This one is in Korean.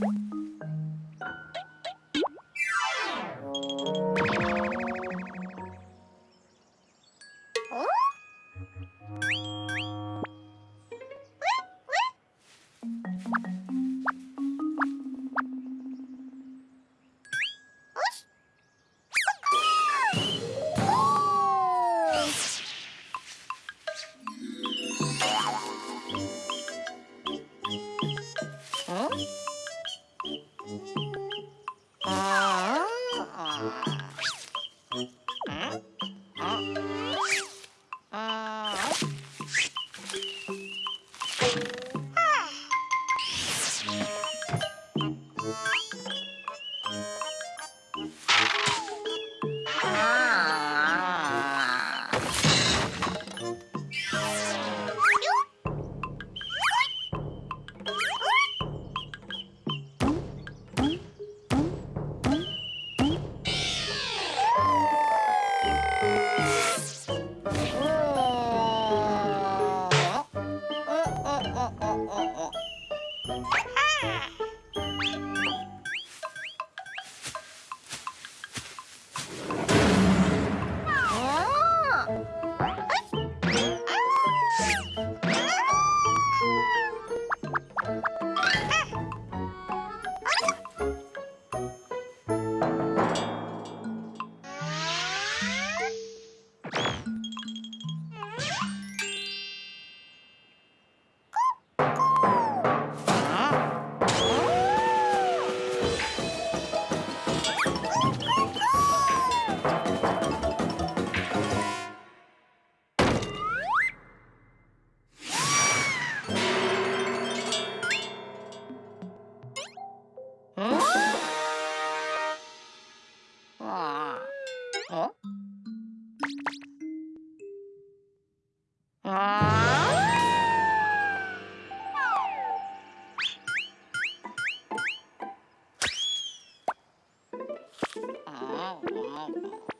어? 어? 아. 어?